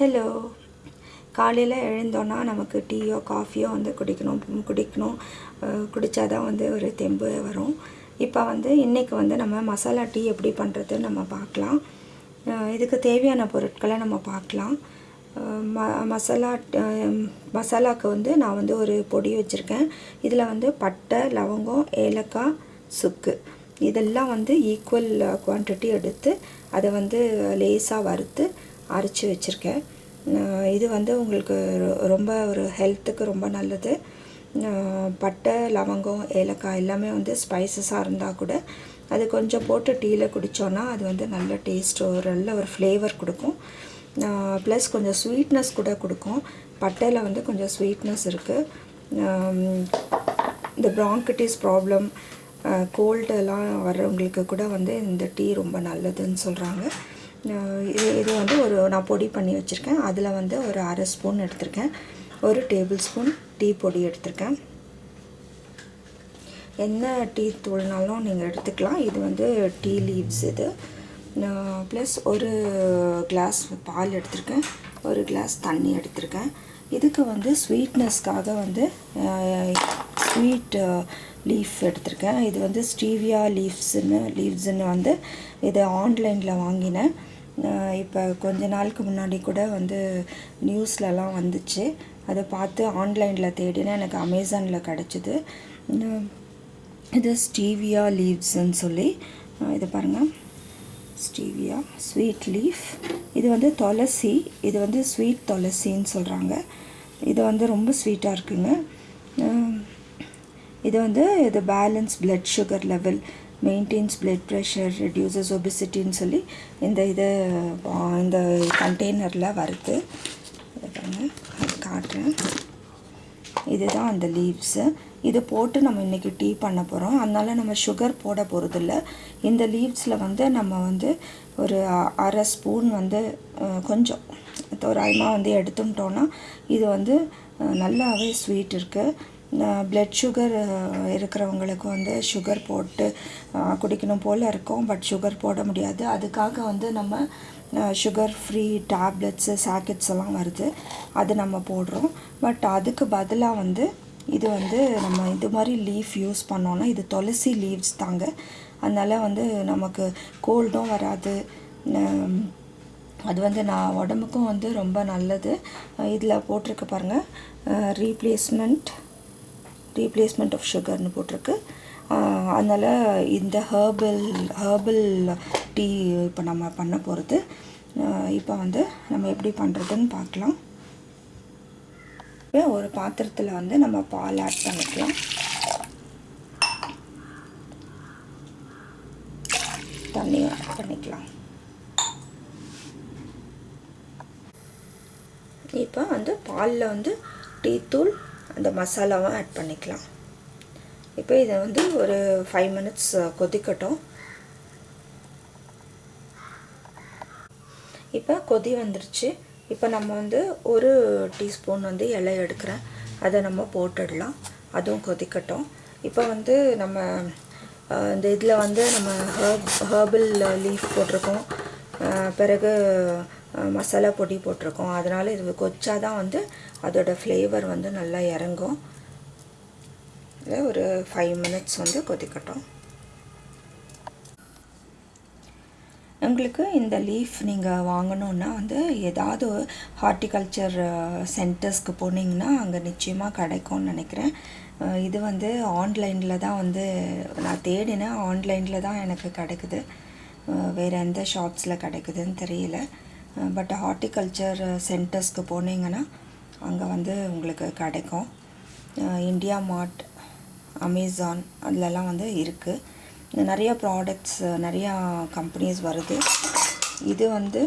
Hello காலையில் எழுந்தோன்னா நமக்கு டீயோ காஃபியோ வந்து குடிக்கணும் குடிக்கணும். குடித்தா தான் வந்து ஒரு தெம்பு வரும். இப்போ வந்து இன்றைக்கி வந்து நம்ம மசாலா டீ எப்படி பண்ணுறதுன்னு நம்ம பார்க்கலாம். இதுக்கு தேவையான பொருட்களை நம்ம பார்க்கலாம். ம மசாலா மசாலாவுக்கு வந்து நான் வந்து ஒரு பொடி வச்சுருக்கேன். இதில் வந்து பட்டை லவங்கம் ஏலக்காய் சுக்கு. இதெல்லாம் வந்து ஈக்குவல் குவான்டிட்டி எடுத்து அதை வந்து லேசாக வறுத்து அரைச்சி வச்சுருக்கேன். இது வந்து உங்களுக்கு ரொ- ரொம்ப ஒரு ஹெல்த்துக்கு ரொம்ப நல்லது. பட்டை லவங்கம் ஏலக்காய் எல்லாமே வந்து ஸ்பைசஸாக இருந்தால் கூட அது கொஞ்சம் போட்டு டீயில் குடித்தோன்னா அது வந்து நல்ல டேஸ்ட் ஒரு நல்ல ஒரு ஃப்ளேவர் கொடுக்கும். ப்ளஸ் கொஞ்சம் ஸ்வீட்னஸ் கூட கொடுக்கும். பட்டையில் வந்து கொஞ்சம் ஸ்வீட்னஸ் இருக்குது இந்த bronchitis ப்ராப்ளம் கோல்டெல்லாம் வர்றவங்களுக்கு கூட வந்து இந்த டீ ரொம்ப நல்லதுன்னு சொல்கிறாங்க இது இது வந்து ஒரு நான் பொடி பண்ணி வச்சுருக்கேன். அதில் வந்து ஒரு அரை ஸ்பூன் எடுத்திருக்கேன். ஒரு டேபிள் ஸ்பூன் டீ பொடி எடுத்திருக்கேன். என்ன டீ தூள்னாலும் நீங்கள் எடுத்துக்கலாம். இது வந்து டீ லீவ்ஸ் இது. ப்ளஸ் ஒரு கிளாஸ் பால் எடுத்திருக்கேன். ஒரு கிளாஸ் தண்ணி எடுத்திருக்கேன். இதுக்கு வந்து ஸ்வீட்னஸ்க்காக வந்து ஸ்வீட் லீஃப் எடுத்திருக்கேன். இது வந்து ஸ்டீவியா லீவ்ஸ்னு லீவ்ஸ்னு வந்து இது ஆன்லைனில் வாங்கினேன். இப்போ கொஞ்ச நாளுக்கு முன்னாடி கூட வந்து நியூஸ்லலாம் வந்துச்சு. அதை பார்த்து ஆன்லைனில் தேடினேன். எனக்கு அமேசானில் கிடச்சிது. இது ஸ்டீவியா லீவ்ஸ்ன்னு சொல்லி இது பாருங்கள் ஸ்டீவியா ஸ்வீட் லீஃப். இது வந்து துளசி. இது வந்து ஸ்வீட் துளசின்னு சொல்கிறாங்க இது வந்து ரொம்ப ஸ்வீட்டாக இருக்குங்க. இது வந்து இது balance blood sugar level maintains blood pressure reduces ஒபிசிட்டின்னு சொல்லி இந்த இது இந்த கண்டெய்னரில் வருது அது காட்டுறேன். இதுதான் அந்த லீவ்ஸு இது போட்டு நம்ம இன்றைக்கி டீ பண்ண போகிறோம் அதனால நம்ம சுகர் போட போகிறதில்ல இந்த லீவ்ஸில் வந்து நம்ம வந்து ஒரு அ- அரை ஸ்பூன் வந்து கொஞ்சம் தோராயமாக வந்து எடுத்துட்டோன்னா இது வந்து நல்லாவே ஸ்வீட் இருக்குது பிளட் சுகர் இருக்கிறவங்களுக்கு வந்து சுகர் போட்டு குடிக்கணும் போல் இருக்கும் பட் சுகர் போட முடியாது. அதுக்காக வந்து நம்ம சுகர் ஃப்ரீ டேப்லெட்ஸு சாக்கெட்ஸ் எல்லாம் வருது. அது நம்ம போடுறோம். பட் அதுக்கு பதிலாக வந்து இது வந்து நம்ம இது மாதிரி லீஃப் யூஸ் பண்ணோன்னா இது துளசி லீவ்ஸ் தாங்க. அதனால் வந்து நமக்கு கோல்டும் வராது. அது வந்து நான் உடம்புக்கும் வந்து ரொம்ப நல்லது. இதில் போட்டிருக்க பாருங்கள் ரீப்ளேஸ்மெண்ட் ரீப்ளேஸ்மெண்ட் ஆஃப் சுகர்னு போட்டிருக்கு. அதனால் இந்த ஹேர்பல் ஹேர்பல் டீ இப்போ நம்ம பண்ண போகிறது இப்போ வந்து நம்ம எப்படி பண்ணுறதுன்னு பார்க்கலாம். இப்போ ஒரு பாத்திரத்தில் வந்து நம்ம பால் ஆட் பண்ணிக்கலாம். தண்ணி ஆட் பண்ணிக்கலாம். இப்போ வந்து பாலில் வந்து டீத்தூள் அந்த மசாலாவும் ஆட் பண்ணிக்கலாம். இப்போ இதை வந்து ஒரு ஃபைவ் மினிட்ஸ் கொதிக்கட்டும். இப்போ கொதி வந்துருச்சு. இப்போ நம்ம வந்து ஒரு டீஸ்பூன் வந்து இலை எடுக்கிறேன். அதை நம்ம போட்டுடலாம். அதுவும் கொதிக்கட்டும். இப்போ வந்து நம்ம இந்த இதில் வந்து நம்ம ஹர்ப் ஹர்பல் லீஃப் போட்டிருக்கோம். பிறகு மசாலா பொடி போட்டிருக்கோம். அதனால் இது கொச்சா தான் வந்து அதோட ஃப்ளேவர் வந்து நல்லா இறங்கும். இதை ஒரு ஃபைவ் மினிட்ஸ் வந்து கொதிக்கட்டும். உங்களுக்கு இந்த லீஃப் நீங்கள் வாங்கணுன்னா வந்து ஏதாவது ஹார்ட்டிகல்ச்சர் சென்டர்ஸ்க்கு போனீங்கன்னா அங்கே நிச்சயமாக கிடைக்கும்னு நினைக்கிறேன். இது வந்து ஆன்லைனில் தான் வந்து நான் தேடினேன். ஆன்லைனில் தான் எனக்கு கிடைக்குது. வேறு எந்த ஷாப்ஸில் கிடைக்குதுன்னு தெரியல. பட் ஹார்ட்டிகல்ச்சர் சென்டர்ஸ்க்கு போனீங்கன்னா அங்கே வந்து உங்களுக்கு கிடைக்கும். இந்தியா மார்ட் அமேசான் அதிலலாம் வந்து இருக்குது நிறைய ப்ராடக்ட்ஸ் நிறையா கம்பெனிஸ் வருது. இது வந்து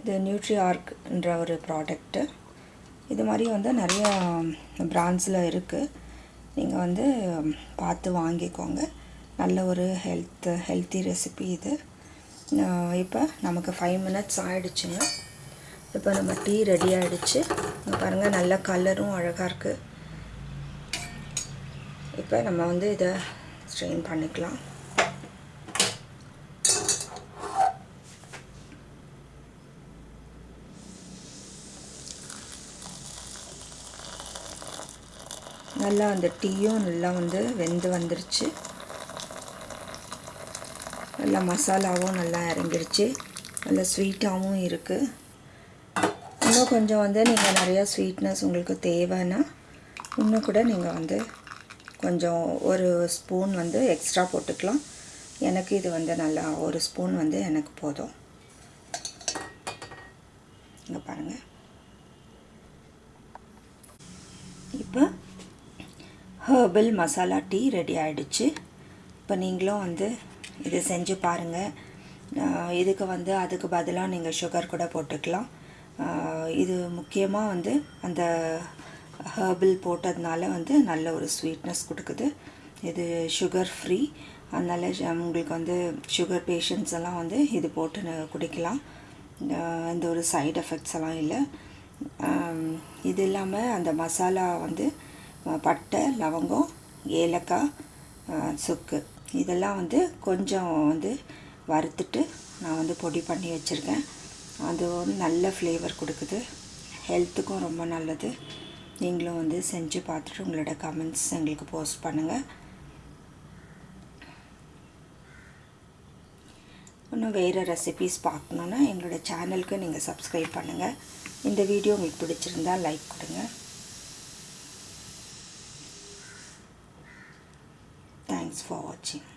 இது நியூட்ரிஆர்க்ன்ற ஒரு ப்ராடக்ட்டு இது மாதிரி வந்து நிறைய பிராண்ட்ஸில் இருக்குது நீங்கள் வந்து பார்த்து வாங்கிக்கோங்க. நல்ல ஒரு ஹெல்த் ஹெல்த்தி ரெசிபி இது. இப்போ நமக்கு ஃபைவ் மினிட்ஸ் ஆகிடுச்சுங்க இப்போ நம்ம டீ ரெடி ஆகிடுச்சு பாருங்கள் நல்ல கலரும் அழகாக இருக்குது இப்போ நம்ம வந்து இதை ஸ்ட்ரெயின் பண்ணிக்கலாம். நல்லா அந்த டீயும் நல்லா வந்து வெந்து வந்துருச்சு. நல்லா மசாலாவும் நல்லா இறங்கிருச்சு. நல்லா ஸ்வீட்டாகவும் இருக்குது இன்னும் கொஞ்சம் வந்து நீங்கள் நிறையா ஸ்வீட்னஸ் உங்களுக்கு தேவைன்னா இன்னும் கூட நீங்கள் வந்து கொஞ்சம் ஒரு ஸ்பூன் வந்து எக்ஸ்ட்ரா போட்டுக்கலாம். எனக்கு இது வந்து நல்லா ஒரு ஸ்பூன் வந்து எனக்கு போதும். இங்கே பாருங்கள் இப்போ ஹர்பல் மசாலா டீ ரெடி ஆகிடுச்சு இப்போ நீங்களும் வந்து இது செஞ்சு பாருங்கள் இதுக்கு வந்து அதுக்கு பதிலாக நீங்கள் சுகர் கூட போட்டுக்கலாம். இது முக்கியமாக வந்து அந்த ஹர்பிள் போட்டதுனால வந்து நல்ல ஒரு ஸ்வீட்னஸ் கொடுக்குது. இது சுகர் ஃப்ரீ அதனால் உங்களுக்கு வந்து சுகர் பேஷண்ட்ஸ் எல்லாம் வந்து இது போட்டு குடிக்கலாம். எந்த ஒரு சைடு எஃபெக்ட்ஸ் எல்லாம் இல்லை. இது இல்லாமல் அந்த மசாலா வந்து பட்டை லவங்கம் ஏலக்காய் சுக்கு. இதெல்லாம் வந்து கொஞ்சம் வந்து வறுத்துட்டு நான் வந்து பொடி பண்ணி வச்சுருக்கேன். அது வந்து நல்ல ஃப்ளேவர் கொடுக்குது. ஹெல்த்துக்கும் ரொம்ப நல்லது. நீங்களும் வந்து செஞ்சு பார்த்துட்டு உங்களோட கமெண்ட்ஸ் எங்களுக்கு போஸ்ட் பண்ணுங்கள் இன்னும் வேறு ரெசிபீஸ் பார்க்கணுன்னா எங்களோட சேனலுக்கு நீங்கள் சப்ஸ்கிரைப் பண்ணுங்கள் இந்த வீடியோ உங்களுக்கு பிடிச்சிருந்தா லைக் கொடுங்க. Thanks for watching.